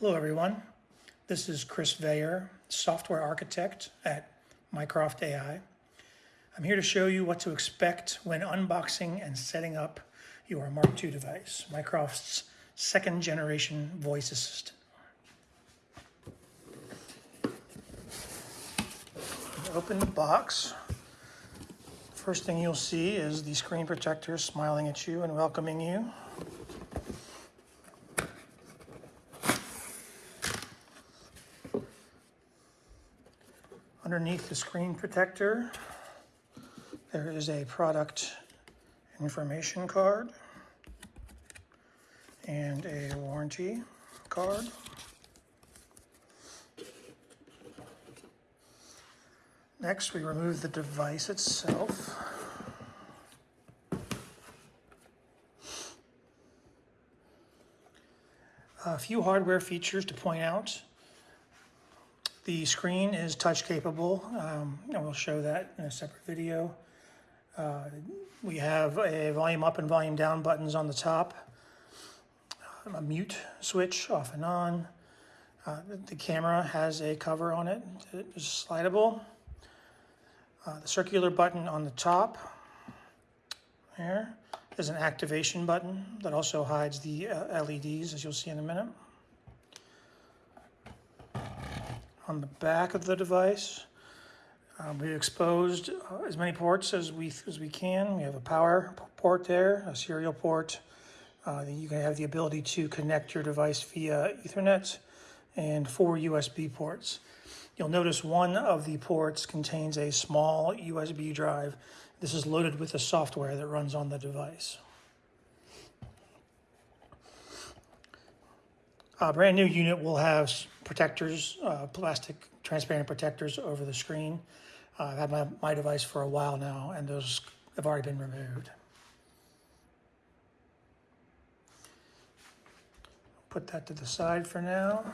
Hello, everyone. This is Chris Veilleux, software architect at Mycroft AI. I'm here to show you what to expect when unboxing and setting up your Mark II device, Mycroft's second generation voice assistant. Open the box. First thing you'll see is the screen protector smiling at you and welcoming you. Underneath the screen protector, there is a product information card and a warranty card. Next, we remove the device itself. A few hardware features to point out. The screen is touch capable, um, and we'll show that in a separate video. Uh, we have a volume up and volume down buttons on the top, a mute switch off and on. Uh, the camera has a cover on it is slidable. Uh, the circular button on the top there is an activation button that also hides the uh, LEDs as you'll see in a minute. On the back of the device. Um, we exposed uh, as many ports as we as we can. We have a power port there, a serial port. Uh, you can have the ability to connect your device via Ethernet and four USB ports. You'll notice one of the ports contains a small USB drive. This is loaded with the software that runs on the device. A brand new unit will have protectors, uh, plastic transparent protectors over the screen. Uh, I've had my, my device for a while now, and those have already been removed. Put that to the side for now.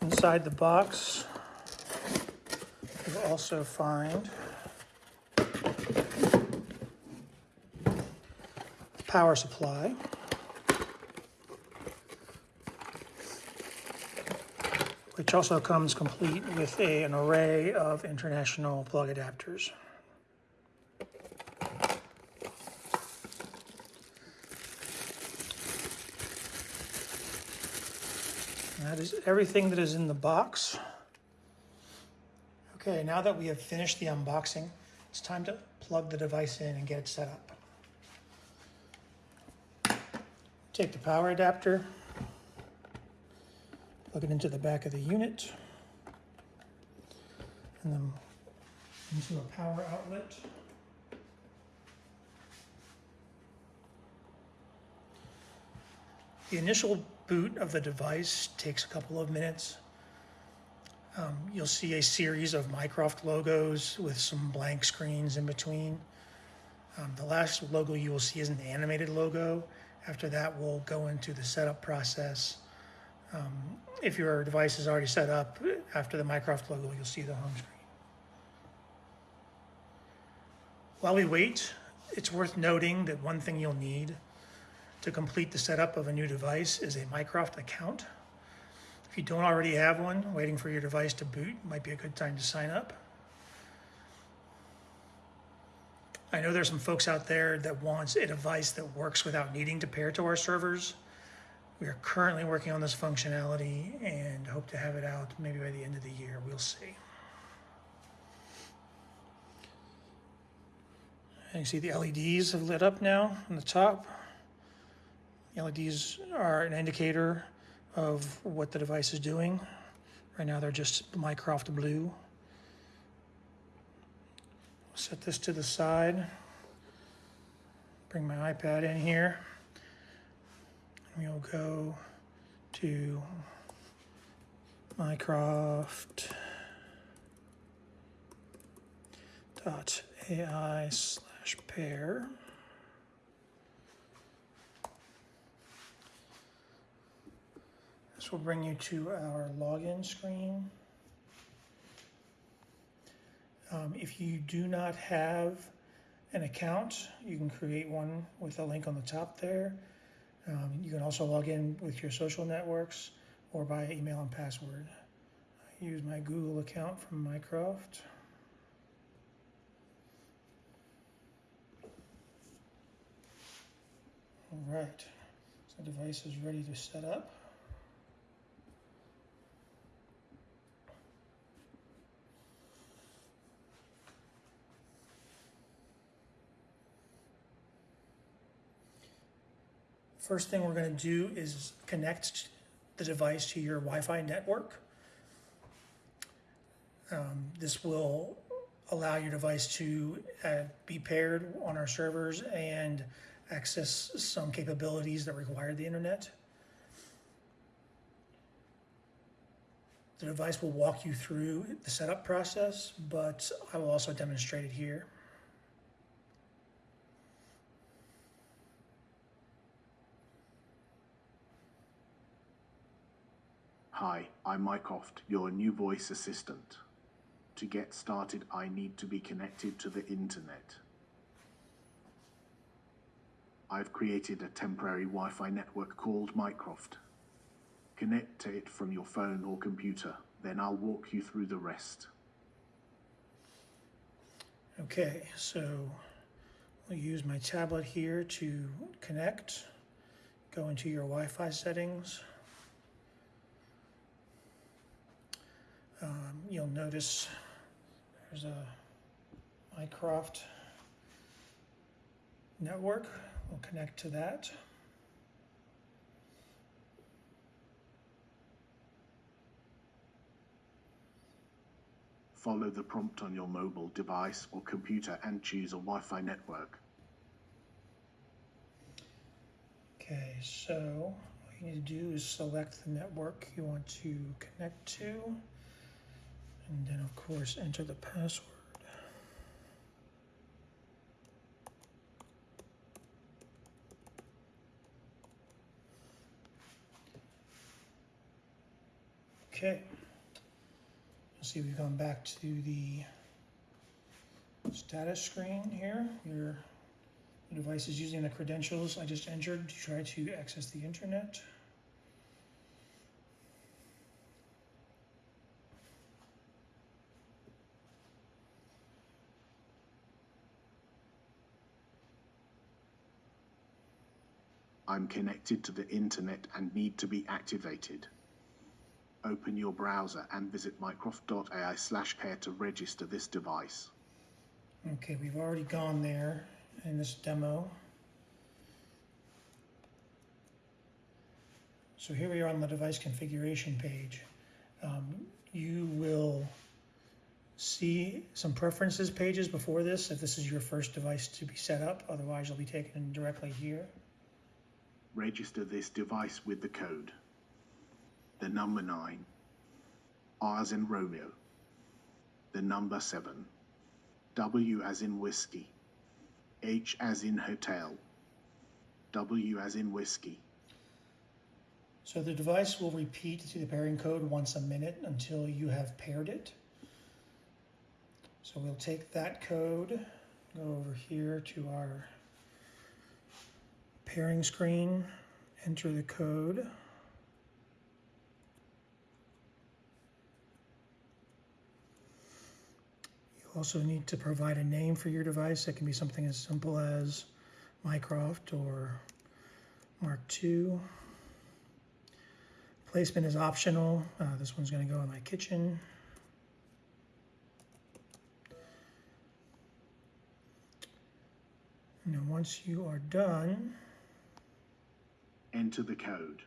Inside the box, you'll also find power supply. Which also comes complete with a, an array of international plug adapters. that is everything that is in the box. Okay, now that we have finished the unboxing, it's time to plug the device in and get it set up. Take the power adapter, plug it into the back of the unit, and then into a power outlet. The initial boot of the device takes a couple of minutes. Um, you'll see a series of Mycroft logos with some blank screens in between. Um, the last logo you will see is an animated logo. After that, we'll go into the setup process um, if your device is already set up, after the Mycroft logo, you'll see the home screen. While we wait, it's worth noting that one thing you'll need to complete the setup of a new device is a Mycroft account. If you don't already have one, waiting for your device to boot might be a good time to sign up. I know there's some folks out there that wants a device that works without needing to pair to our servers. We are currently working on this functionality and hope to have it out maybe by the end of the year. We'll see. And you see the LEDs have lit up now on the top. The LEDs are an indicator of what the device is doing. Right now they're just Mycroft blue. Set this to the side. Bring my iPad in here we'll go to mycroft dot AI slash pair. This will bring you to our login screen. Um, if you do not have an account, you can create one with a link on the top there. Um, you can also log in with your social networks or by email and password. I use my Google account from Mycroft. All right, so the device is ready to set up. First thing we're going to do is connect the device to your Wi-Fi network. Um, this will allow your device to uh, be paired on our servers and access some capabilities that require the internet. The device will walk you through the setup process, but I will also demonstrate it here. Hi, I'm Mycroft, your new voice assistant. To get started, I need to be connected to the internet. I've created a temporary Wi-Fi network called Mycroft. Connect to it from your phone or computer, then I'll walk you through the rest. Okay, so I'll use my tablet here to connect. Go into your Wi-Fi settings. Um, you'll notice there's a Mycroft network. We'll connect to that. Follow the prompt on your mobile device or computer and choose a Wi-Fi network. Okay, so all you need to do is select the network you want to connect to. And then of course enter the password. Okay. See we've gone back to the status screen here. Your device is using the credentials I just entered to try to access the internet. I'm connected to the internet and need to be activated. Open your browser and visit mycroft.ai slash care to register this device. Okay, we've already gone there in this demo. So here we are on the device configuration page. Um, you will see some preferences pages before this if this is your first device to be set up. Otherwise, you'll be taken directly here. Register this device with the code. The number 9. R as in Romeo. The number 7. W as in whiskey. H as in hotel. W as in whiskey. So the device will repeat the pairing code once a minute until you have paired it. So we'll take that code, go over here to our pairing screen, enter the code. You also need to provide a name for your device. It can be something as simple as Mycroft or Mark II. Placement is optional. Uh, this one's going to go in my kitchen. Now, once you are done, Enter the code.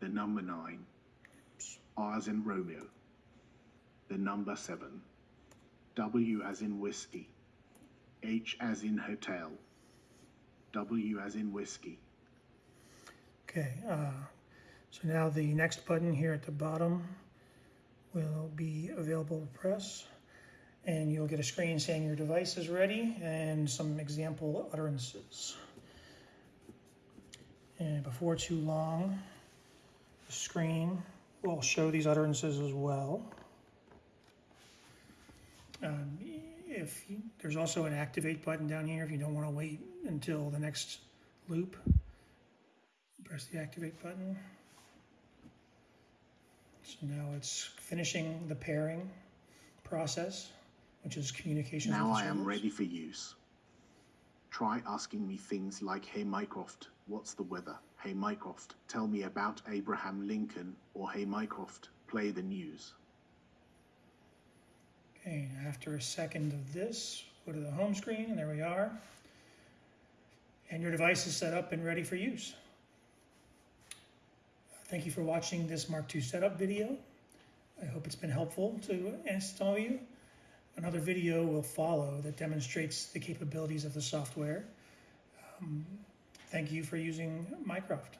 The number 9. R as in Romeo. The number 7. W as in whiskey. H as in hotel. W as in whiskey. okay, uh, so now the next button here at the bottom will be available to press. And you'll get a screen saying your device is ready and some example utterances. And before too long, the screen will show these utterances as well. Um, if you, there's also an activate button down here if you don't want to wait until the next loop. press the activate button. So now it's finishing the pairing process, which is communication. Now I am ready for use. Try asking me things like, Hey Mycroft, what's the weather? Hey Mycroft, tell me about Abraham Lincoln, or Hey Mycroft, play the news. Okay, after a second of this, go to the home screen, and there we are. And your device is set up and ready for use. Thank you for watching this Mark II setup video. I hope it's been helpful to uh, some of you. Another video will follow that demonstrates the capabilities of the software. Um, thank you for using Mycroft.